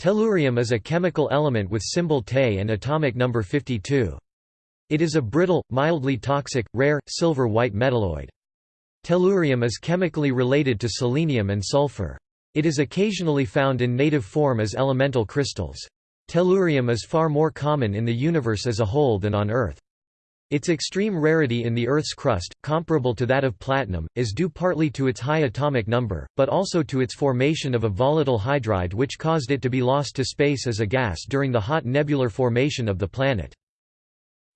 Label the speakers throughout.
Speaker 1: Tellurium is a chemical element with symbol Te and atomic number 52. It is a brittle, mildly toxic, rare, silver-white metalloid. Tellurium is chemically related to selenium and sulfur. It is occasionally found in native form as elemental crystals. Tellurium is far more common in the universe as a whole than on Earth. Its extreme rarity in the Earth's crust, comparable to that of platinum, is due partly to its high atomic number, but also to its formation of a volatile hydride which caused it to be lost to space as a gas during the hot nebular formation of the planet.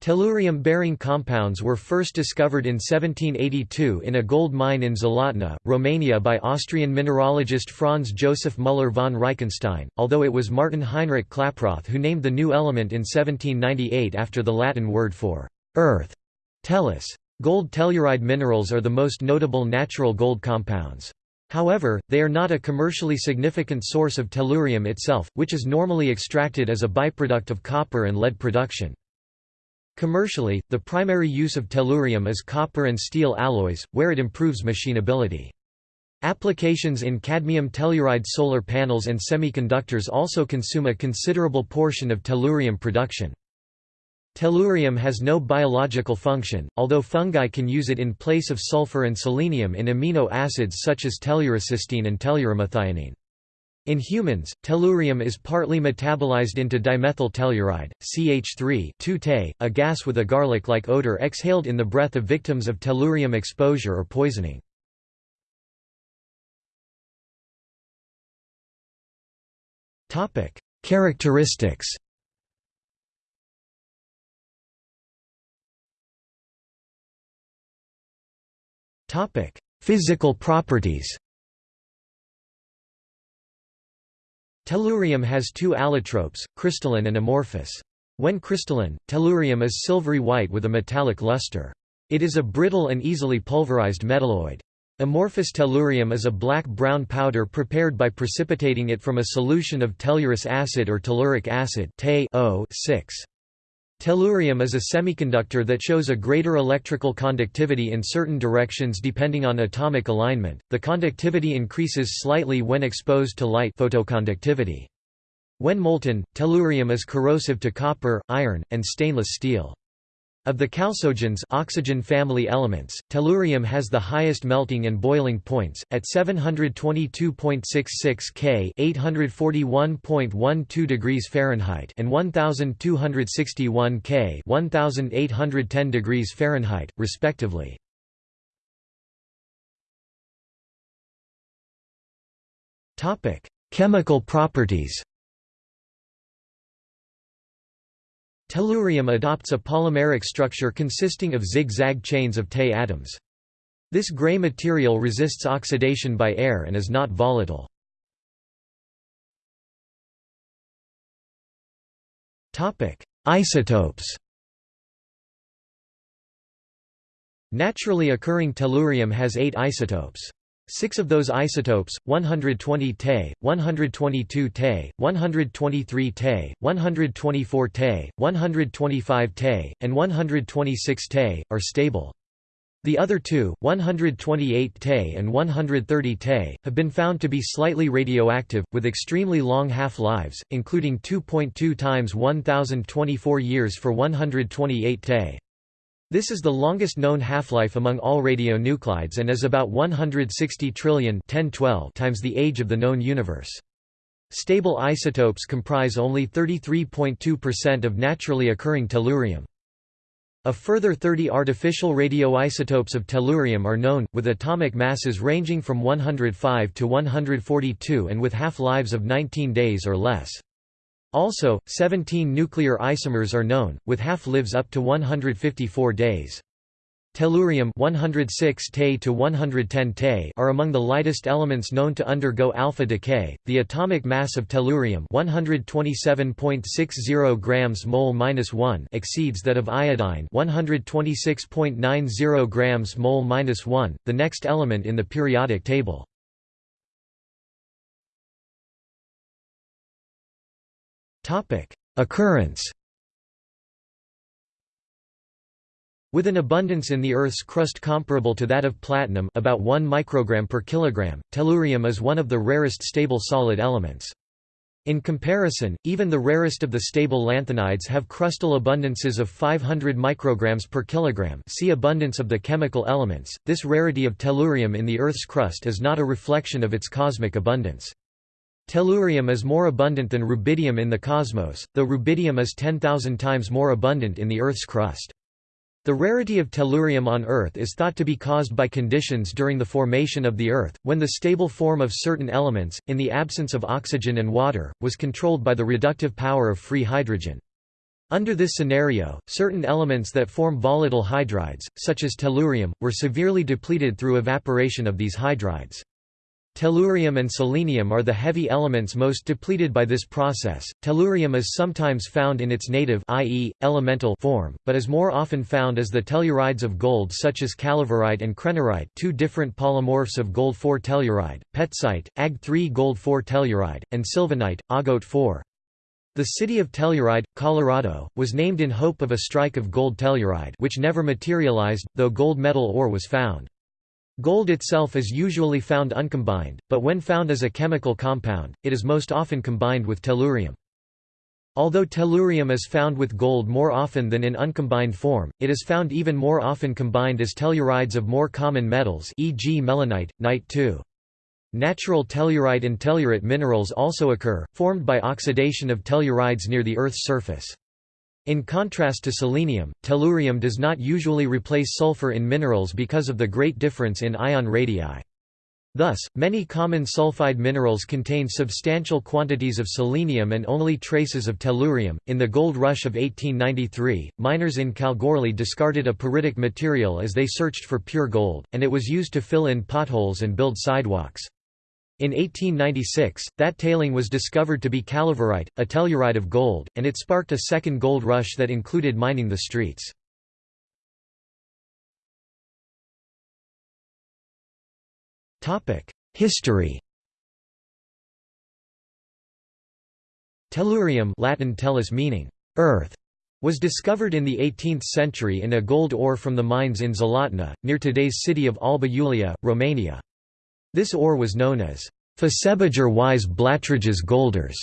Speaker 1: Tellurium-bearing compounds were first discovered in 1782 in a gold mine in Zlatna, Romania by Austrian mineralogist Franz Joseph Müller von Reichenstein, although it was Martin Heinrich Klaproth who named the new element in 1798 after the Latin word for Earth. Tellus. Gold telluride minerals are the most notable natural gold compounds. However, they are not a commercially significant source of tellurium itself, which is normally extracted as a byproduct of copper and lead production. Commercially, the primary use of tellurium is copper and steel alloys, where it improves machinability. Applications in cadmium telluride solar panels and semiconductors also consume a considerable portion of tellurium production. Tellurium has no biological function, although fungi can use it in place of sulfur and selenium in amino acids such as tellurocysteine and telluromethionine. In humans, tellurium is partly metabolized into dimethyl telluride, CH3 a gas with a garlic-like odor exhaled in the breath of victims of tellurium exposure or poisoning. Characteristics Physical properties. Tellurium has two allotropes, crystalline and amorphous. When crystalline, tellurium is silvery white with a metallic luster. It is a brittle and easily pulverized metalloid. Amorphous tellurium is a black-brown powder prepared by precipitating it from a solution of tellurous acid or telluric acid (Te(O)6). Tellurium is a semiconductor that shows a greater electrical conductivity in certain directions depending on atomic alignment. The conductivity increases slightly when exposed to light photoconductivity. When molten, tellurium is corrosive to copper, iron, and stainless steel. Of the chalcogens oxygen family elements, tellurium has the highest melting and boiling points, at 722.66 K 841.12 degrees Fahrenheit and 1261 K 1810 degrees Fahrenheit, respectively. Chemical properties Tellurium adopts a polymeric structure consisting of zigzag chains of Te atoms. This gray material resists oxidation by air and is not volatile. Isotopes Naturally occurring tellurium has eight isotopes. Six of those isotopes, 120 Te, 122 Te, 123 Te, 124 Te, 125 Te, and 126 Te, are stable. The other two, 128 Te and 130 Te, have been found to be slightly radioactive, with extremely long half-lives, including 2.2 times 1024 years for 128 Te. This is the longest known half-life among all radionuclides and is about 160 trillion 1012 times the age of the known universe. Stable isotopes comprise only 33.2% of naturally occurring tellurium. A further 30 artificial radioisotopes of tellurium are known, with atomic masses ranging from 105 to 142 and with half-lives of 19 days or less. Also, 17 nuclear isomers are known, with half-lives up to 154 days. Tellurium 106 Te to 110 Te are among the lightest elements known to undergo alpha decay. The atomic mass of tellurium 127.60 grams mole-1 exceeds that of iodine 126.90 grams mole-1, the next element in the periodic table. Topic: Occurrence. With an abundance in the Earth's crust comparable to that of platinum, about 1 microgram per kilogram, tellurium is one of the rarest stable solid elements. In comparison, even the rarest of the stable lanthanides have crustal abundances of 500 micrograms per kilogram see abundance of the chemical elements. This rarity of tellurium in the Earth's crust is not a reflection of its cosmic abundance. Tellurium is more abundant than rubidium in the cosmos, though rubidium is 10,000 times more abundant in the Earth's crust. The rarity of tellurium on Earth is thought to be caused by conditions during the formation of the Earth, when the stable form of certain elements, in the absence of oxygen and water, was controlled by the reductive power of free hydrogen. Under this scenario, certain elements that form volatile hydrides, such as tellurium, were severely depleted through evaporation of these hydrides. Tellurium and selenium are the heavy elements most depleted by this process. Tellurium is sometimes found in its native i.e., elemental form, but is more often found as the tellurides of gold such as calaverite and krennerite, two different polymorphs of gold-4 telluride, petsite, Ag3 gold-4 telluride, and sylvanite, Agote-4. The city of Telluride, Colorado, was named in hope of a strike of gold telluride which never materialized, though gold metal ore was found. Gold itself is usually found uncombined, but when found as a chemical compound, it is most often combined with tellurium. Although tellurium is found with gold more often than in uncombined form, it is found even more often combined as tellurides of more common metals e.g. melonite, nite-2. Natural tellurite and tellurite minerals also occur, formed by oxidation of tellurides near the Earth's surface. In contrast to selenium, tellurium does not usually replace sulfur in minerals because of the great difference in ion radii. Thus, many common sulfide minerals contain substantial quantities of selenium and only traces of tellurium. In the gold rush of 1893, miners in Kalgoorlie discarded a pyritic material as they searched for pure gold, and it was used to fill in potholes and build sidewalks. In 1896, that tailing was discovered to be calaverite, a telluride of gold, and it sparked a second gold rush that included mining the streets. History Tellurium Latin tellus meaning earth was discovered in the 18th century in a gold ore from the mines in Zlatna, near today's city of Alba Iulia, Romania. This ore was known as Fasebager wise Blattridges golders,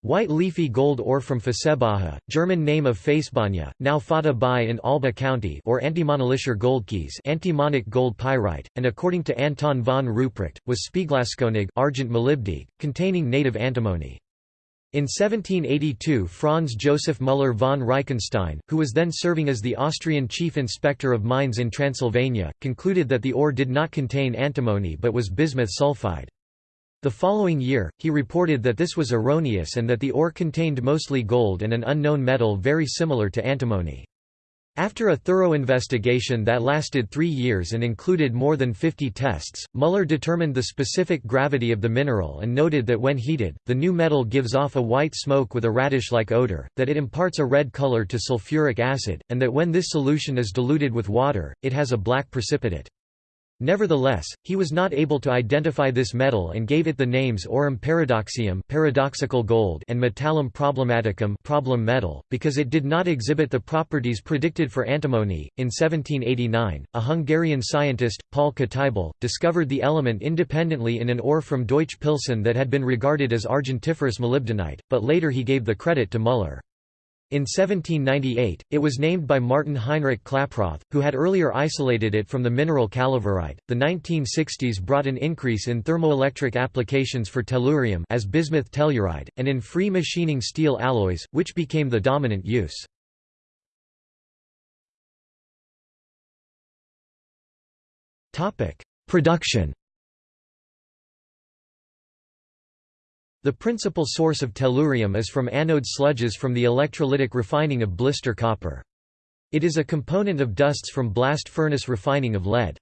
Speaker 1: white leafy gold ore from Fasebaja, German name of Facebanya, now Fata Bai in Alba County or Antimonalischer Goldkies antimonic gold pyrite, and according to Anton von Ruprecht, was Spieglaskonig argent containing native antimony. In 1782 Franz Joseph Müller von Reichenstein, who was then serving as the Austrian chief inspector of mines in Transylvania, concluded that the ore did not contain antimony but was bismuth sulfide. The following year, he reported that this was erroneous and that the ore contained mostly gold and an unknown metal very similar to antimony. After a thorough investigation that lasted three years and included more than 50 tests, Muller determined the specific gravity of the mineral and noted that when heated, the new metal gives off a white smoke with a radish-like odor, that it imparts a red color to sulfuric acid, and that when this solution is diluted with water, it has a black precipitate. Nevertheless, he was not able to identify this metal and gave it the names aurum paradoxum paradoxical gold and metallum problematicum problem metal, because it did not exhibit the properties predicted for antimony. In 1789, a Hungarian scientist, Paul Kitaibel, discovered the element independently in an ore from Deutsch Pilsen that had been regarded as argentiferous molybdenite, but later he gave the credit to Müller. In 1798, it was named by Martin Heinrich Klaproth, who had earlier isolated it from the mineral calaverite. The 1960s brought an increase in thermoelectric applications for tellurium as bismuth telluride, and in free machining steel alloys, which became the dominant use. Production The principal source of tellurium is from anode sludges from the electrolytic refining of blister copper. It is a component of dusts from blast furnace refining of lead.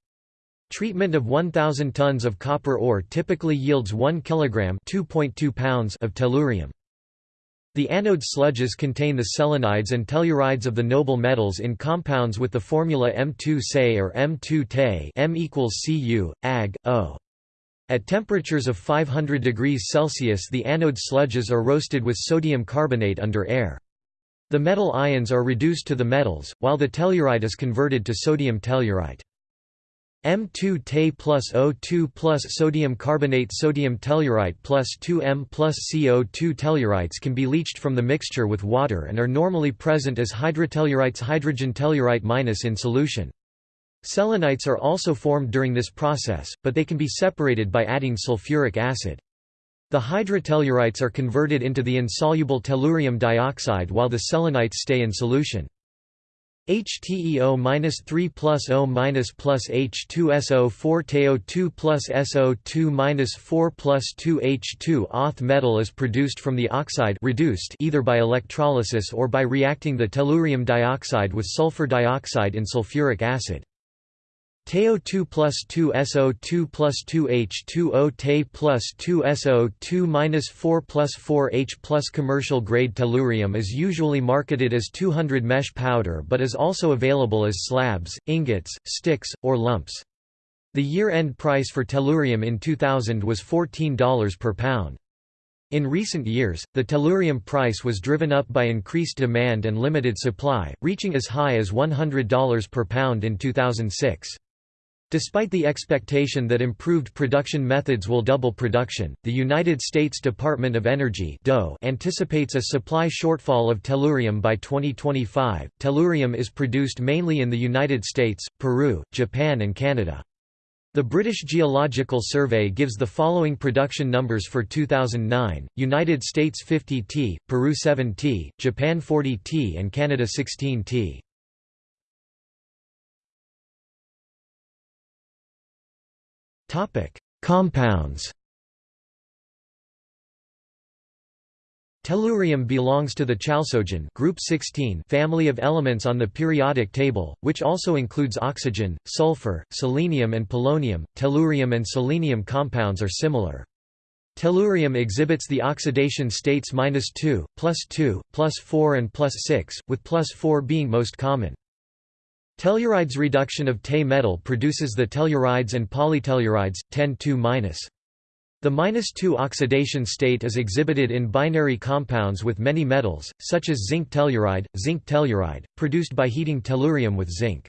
Speaker 1: Treatment of 1,000 tons of copper ore typically yields 1 kg pounds of tellurium. The anode sludges contain the selenides and tellurides of the noble metals in compounds with the formula M2Se or M2Te M equals Cu, Ag, O. At temperatures of 500 degrees Celsius the anode sludges are roasted with sodium carbonate under air. The metal ions are reduced to the metals, while the telluride is converted to sodium tellurite. M2 Te plus O2 plus sodium carbonate sodium tellurite plus 2M plus CO2 tellurites can be leached from the mixture with water and are normally present as hydrotellurites hydrogen tellurite minus in solution. Selenites are also formed during this process, but they can be separated by adding sulfuric acid. The hydrotellurites are converted into the insoluble tellurium dioxide while the selenites stay in solution. HTEO-3 plus O minus plus H2SO4 TeO2 plus SO2 minus 4 plus 2 H2 Auth metal is produced from the oxide reduced either by electrolysis or by reacting the tellurium dioxide with sulfur dioxide in sulfuric acid. TeO2 plus 2 SO2 plus 2 H2O Te plus 2 SO2 minus 4 plus 4 H plus Commercial grade tellurium is usually marketed as 200 mesh powder but is also available as slabs, ingots, sticks, or lumps. The year-end price for tellurium in 2000 was $14 per pound. In recent years, the tellurium price was driven up by increased demand and limited supply, reaching as high as $100 per pound in 2006. Despite the expectation that improved production methods will double production, the United States Department of Energy anticipates a supply shortfall of tellurium by 2025. Tellurium is produced mainly in the United States, Peru, Japan, and Canada. The British Geological Survey gives the following production numbers for 2009, United States 50 t, Peru 7 t, Japan 40 t and Canada 16 t. Compounds. Tellurium belongs to the chalcogen group 16 family of elements on the periodic table, which also includes oxygen, sulfur, selenium and polonium. Tellurium and selenium compounds are similar. Tellurium exhibits the oxidation states -2, +2, +4 and +6, with +4 being most common. Tellurides reduction of Te metal produces the tellurides and polytellurides, 10-2-. The -2 oxidation state is exhibited in binary compounds with many metals, such as zinc telluride, zinc telluride, produced by heating tellurium with zinc.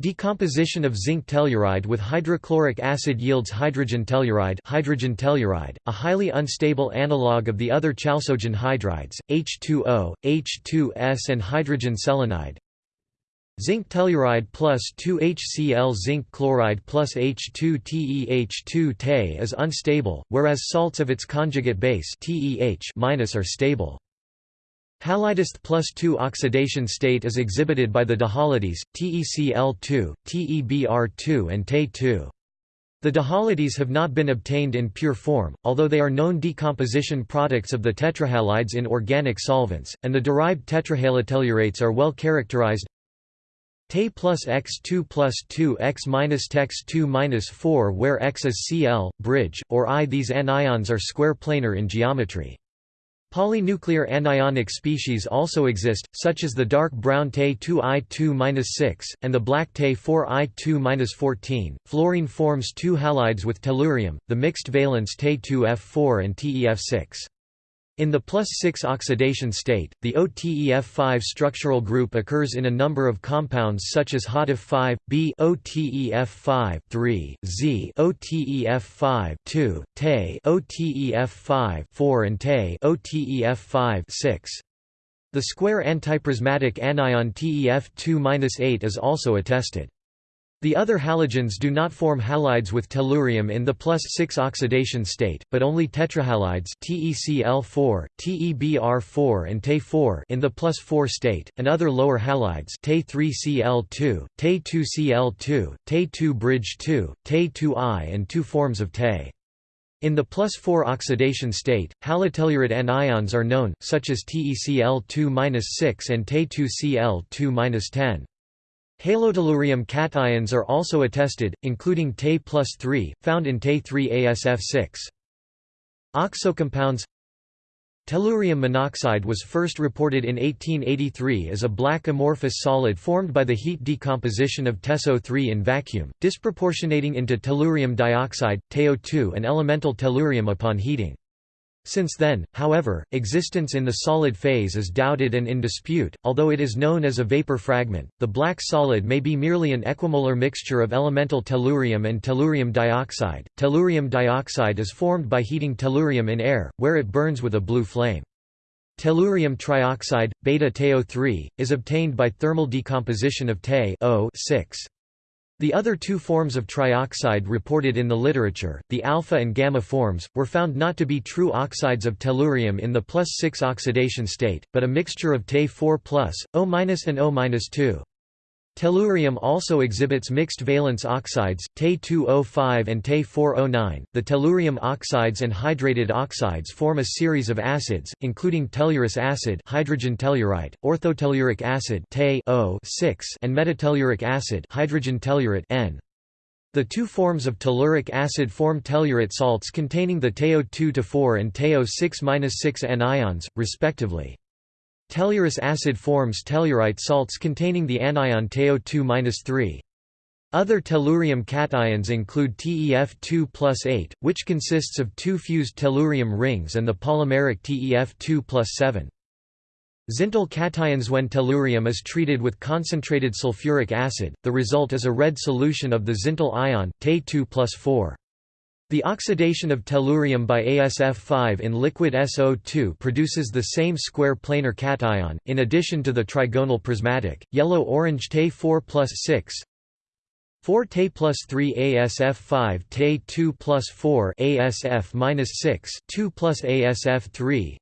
Speaker 1: Decomposition of zinc telluride with hydrochloric acid yields hydrogen telluride, hydrogen telluride a highly unstable analog of the other chalcogen hydrides, H2O, H2S and hydrogen selenide. Zinc telluride plus 2HCl zinc chloride plus H2TeH2 Te is unstable, whereas salts of its conjugate base TeH- are stable. Halidist plus 2 oxidation state is exhibited by the dihalides, TeCl2, TeBr2 and Te2. The dihalides have not been obtained in pure form, although they are known decomposition products of the tetrahalides in organic solvents, and the derived tetrahalotellurates are well characterized Te plus x2 plus 2 x minus tex 2 minus 4 where x is Cl, bridge, or I. These anions are square planar in geometry. Polynuclear anionic species also exist, such as the dark brown Te 2I2-6, and the black Te 4I2-14. Fluorine forms two halides with tellurium, the mixed valence Te 2F4 and TeF6. In the plus 6 oxidation state, the OTEF5 structural group occurs in a number of compounds such as HOTF5, B OTEF5 3, Z OTEF5 2, Te OTEF5 4 and Te OTEF5 6. The square antiprismatic anion TEF2-8 is also attested. The other halogens do not form halides with tellurium in the plus 6 oxidation state, but only tetrahalides TeCl4, TeBr4 and Te4 in the plus 4 state, and other lower halides Te3Cl2, Te2Cl2, Te2 bridge 2, Te2I and two forms of Te. In the plus 4 oxidation state, halotellurate anions are known, such as TeCl2-6 and Te2Cl2-10. Halotellurium cations are also attested, including Te plus 3, found in Te3ASF6. Oxocompounds Tellurium monoxide was first reported in 1883 as a black amorphous solid formed by the heat decomposition of TeSO3 in vacuum, disproportionating into tellurium dioxide, TeO2 and elemental tellurium upon heating. Since then, however, existence in the solid phase is doubted and in dispute, although it is known as a vapor fragment. The black solid may be merely an equimolar mixture of elemental tellurium and tellurium dioxide. Tellurium dioxide is formed by heating tellurium in air, where it burns with a blue flame. Tellurium trioxide, beta-TiO3, is obtained by thermal decomposition of Te 6 the other two forms of trioxide reported in the literature, the alpha and gamma forms, were found not to be true oxides of tellurium in the plus 6 oxidation state, but a mixture of Te4+, O- and O-2. Tellurium also exhibits mixed valence oxides, Te2O5 and Te4O9. The tellurium oxides and hydrated oxides form a series of acids, including tellurous acid, hydrogen tellurite, orthotelluric acid, Te6, and metatelluric acid, hydrogen tellurate N. The two forms of telluric acid form tellurate salts containing the TeO2-4 and TeO6-6 anions, respectively. Tellurous acid forms tellurite salts containing the anion TeO2-3. Other tellurium cations include TeF2 plus 8, which consists of two fused tellurium rings and the polymeric TeF2 plus 7. Zintl cations When tellurium is treated with concentrated sulfuric acid, the result is a red solution of the Zintl ion, Te2 plus 4. The oxidation of tellurium by ASF5 in liquid SO2 produces the same square planar cation, in addition to the trigonal prismatic, yellow-orange Te4 plus 6, 4 Te plus 3 ASF5 Te 2 plus 4 ASF minus 6 2 plus ASF3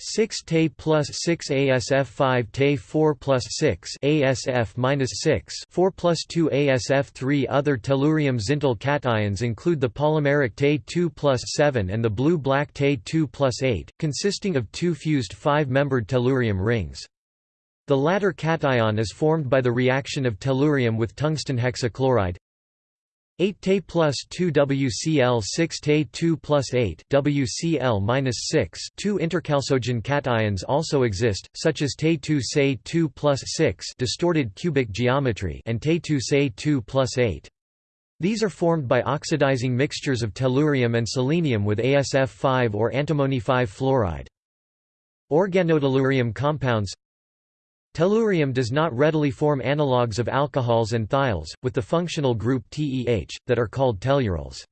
Speaker 1: 6 Te plus 6 ASF 5 Te 4 plus 6 ASF minus 6 4 plus 2 ASF 3 Other tellurium Zintl cations include the polymeric Te 2 plus 7 and the blue-black Te 2 plus 8, consisting of two fused five-membered tellurium rings. The latter cation is formed by the reaction of tellurium with tungsten hexachloride 8 Te plus 2 WCl 6 Te 2 plus 8 WCl minus 6 Two interchalcogen cations also exist, such as Te 2 Se 2 plus 6 distorted cubic geometry and Te 2 Se 2 plus 8. These are formed by oxidizing mixtures of tellurium and selenium with ASF5 or antimony 5 fluoride. Organotellurium compounds Tellurium does not readily form analogues of alcohols and thiols, with the functional group TEH, that are called tellurols.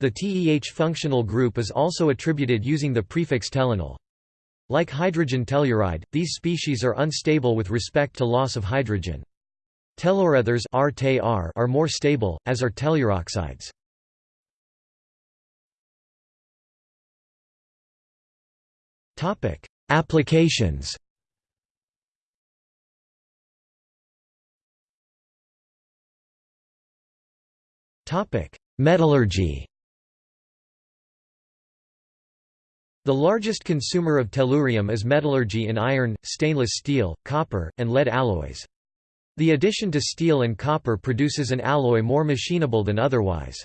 Speaker 1: The TEH functional group is also attributed using the prefix tellanyl. Like hydrogen telluride, these species are unstable with respect to loss of hydrogen. Tellurethers are more stable, as are telluroxides. Applications Metallurgy The largest consumer of tellurium is metallurgy in iron, stainless steel, copper, and lead alloys. The addition to steel and copper produces an alloy more machinable than otherwise.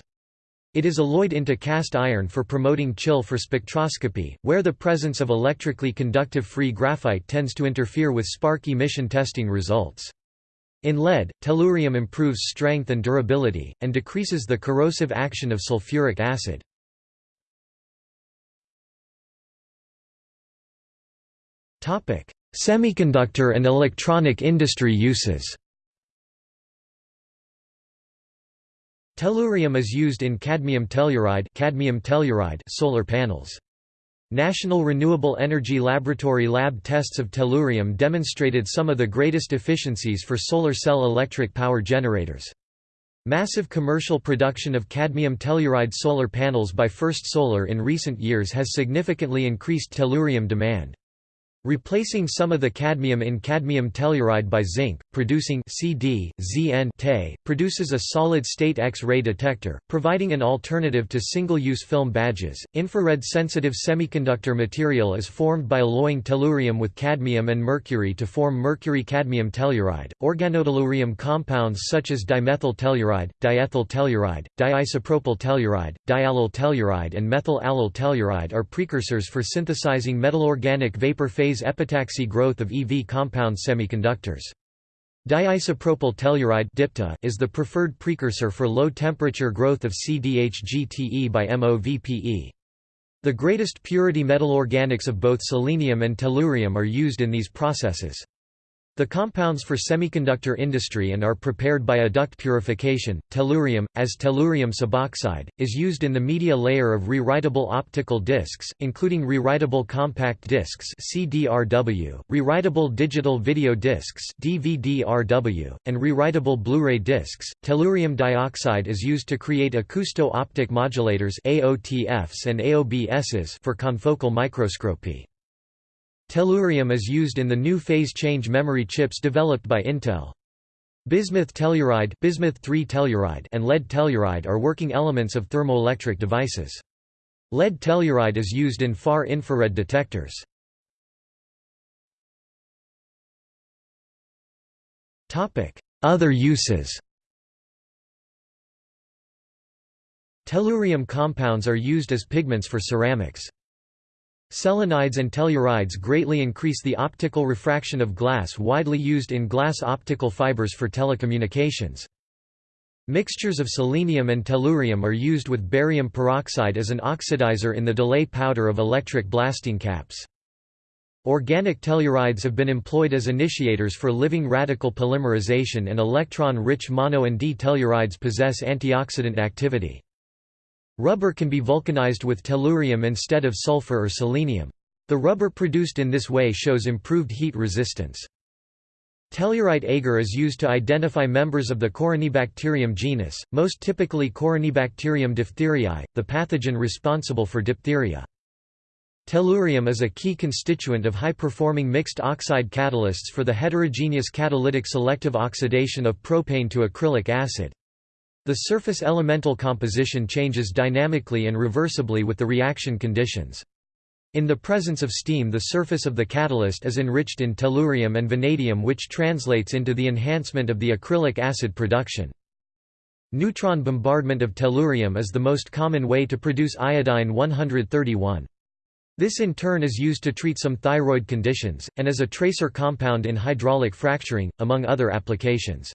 Speaker 1: It is alloyed into cast iron for promoting chill for spectroscopy, where the presence of electrically conductive free graphite tends to interfere with spark emission testing results. In lead, tellurium improves strength and durability, and decreases the corrosive action of sulfuric acid. Semiconductor and electronic industry uses Tellurium is used in cadmium telluride, cadmium telluride solar panels. National Renewable Energy Laboratory lab tests of tellurium demonstrated some of the greatest efficiencies for solar cell electric power generators. Massive commercial production of cadmium telluride solar panels by First Solar in recent years has significantly increased tellurium demand. Replacing some of the cadmium in cadmium telluride by zinc, producing CD, ZN -Te, produces a solid-state X-ray detector, providing an alternative to single-use film badges. Infrared-sensitive semiconductor material is formed by alloying tellurium with cadmium and mercury to form mercury-cadmium telluride. Organotellurium compounds such as dimethyl telluride, diethyl telluride, diisopropyl telluride, diallyl telluride, and methyl allyl telluride are precursors for synthesizing metal organic vapor phase epitaxy growth of EV compound semiconductors. Diisopropyl telluride is the preferred precursor for low-temperature growth of CDHGTE by MOVPE. The greatest purity metal organics of both selenium and tellurium are used in these processes. The compounds for semiconductor industry and are prepared by adduct purification. Tellurium, as tellurium suboxide, is used in the media layer of rewritable optical discs, including rewritable compact discs (CDRW), rewritable digital video discs (DVD-RW), and rewritable Blu-ray discs. Tellurium dioxide is used to create acousto-optic modulators (AOTFs) and AOBSs for confocal microscopy. Tellurium is used in the new phase change memory chips developed by Intel. Bismuth telluride, bismuth 3 telluride and lead telluride are working elements of thermoelectric devices. Lead telluride is used in far infrared detectors. Other uses Tellurium compounds are used as pigments for ceramics. Selenides and tellurides greatly increase the optical refraction of glass widely used in glass optical fibers for telecommunications. Mixtures of selenium and tellurium are used with barium peroxide as an oxidizer in the delay powder of electric blasting caps. Organic tellurides have been employed as initiators for living radical polymerization and electron-rich mono and D tellurides possess antioxidant activity. Rubber can be vulcanized with tellurium instead of sulfur or selenium. The rubber produced in this way shows improved heat resistance. Tellurite agar is used to identify members of the Corynebacterium genus, most typically Corynebacterium diphtheriae, the pathogen responsible for diphtheria. Tellurium is a key constituent of high-performing mixed oxide catalysts for the heterogeneous catalytic selective oxidation of propane to acrylic acid. The surface elemental composition changes dynamically and reversibly with the reaction conditions. In the presence of steam the surface of the catalyst is enriched in tellurium and vanadium which translates into the enhancement of the acrylic acid production. Neutron bombardment of tellurium is the most common way to produce iodine 131. This in turn is used to treat some thyroid conditions, and as a tracer compound in hydraulic fracturing, among other applications.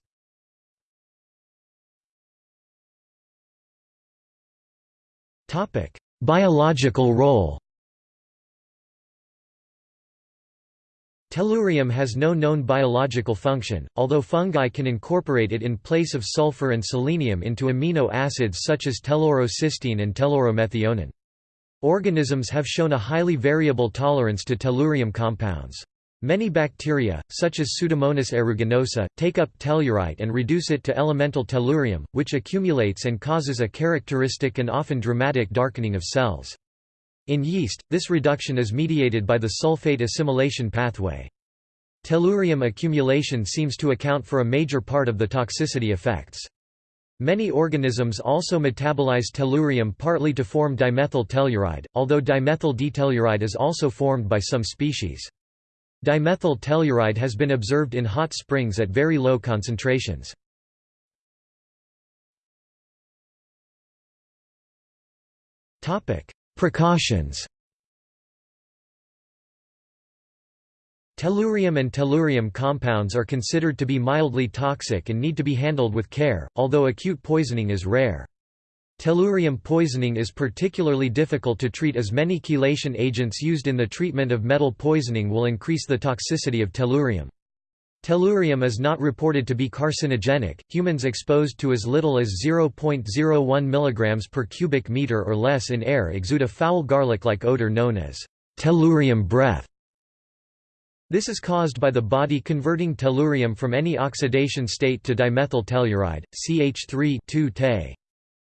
Speaker 1: Biological role Tellurium has no known biological function, although fungi can incorporate it in place of sulfur and selenium into amino acids such as tellurocystine and telluromethionine. Organisms have shown a highly variable tolerance to tellurium compounds. Many bacteria, such as Pseudomonas aeruginosa, take up tellurite and reduce it to elemental tellurium, which accumulates and causes a characteristic and often dramatic darkening of cells. In yeast, this reduction is mediated by the sulfate assimilation pathway. Tellurium accumulation seems to account for a major part of the toxicity effects. Many organisms also metabolize tellurium partly to form dimethyl telluride, although dimethyl ditelluride is also formed by some species. Dimethyl telluride has been observed in hot springs at very low concentrations. Precautions Tellurium and tellurium compounds are considered to be mildly toxic and need to be handled with care, although acute poisoning is rare. Tellurium poisoning is particularly difficult to treat as many chelation agents used in the treatment of metal poisoning will increase the toxicity of tellurium. Tellurium is not reported to be carcinogenic. Humans exposed to as little as 0.01 mg per cubic meter or less in air exude a foul garlic-like odor known as tellurium breath. This is caused by the body converting tellurium from any oxidation state to dimethyl telluride, CH3 2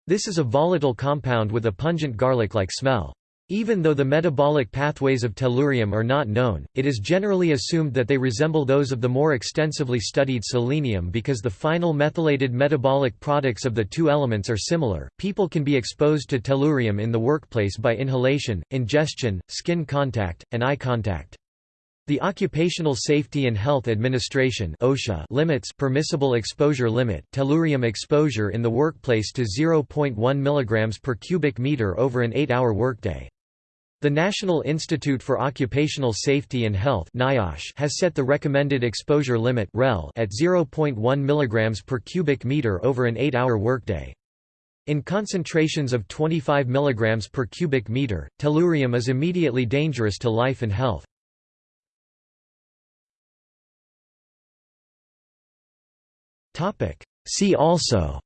Speaker 1: this is a volatile compound with a pungent garlic-like smell. Even though the metabolic pathways of tellurium are not known, it is generally assumed that they resemble those of the more extensively studied selenium because the final methylated metabolic products of the two elements are similar. People can be exposed to tellurium in the workplace by inhalation, ingestion, skin contact, and eye contact. The Occupational Safety and Health Administration (OSHA) limits permissible exposure limit tellurium exposure in the workplace to 0.1 mg per cubic meter over an 8-hour workday. The National Institute for Occupational Safety and Health NIOSH has set the recommended exposure limit REL at 0.1 mg per cubic meter over an 8-hour workday. In concentrations of 25 mg per cubic meter, tellurium is immediately dangerous to life and health. See also.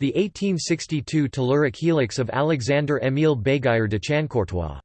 Speaker 1: The 1862 telluric helix of Alexandre-Émile Béguyer de Chancourtois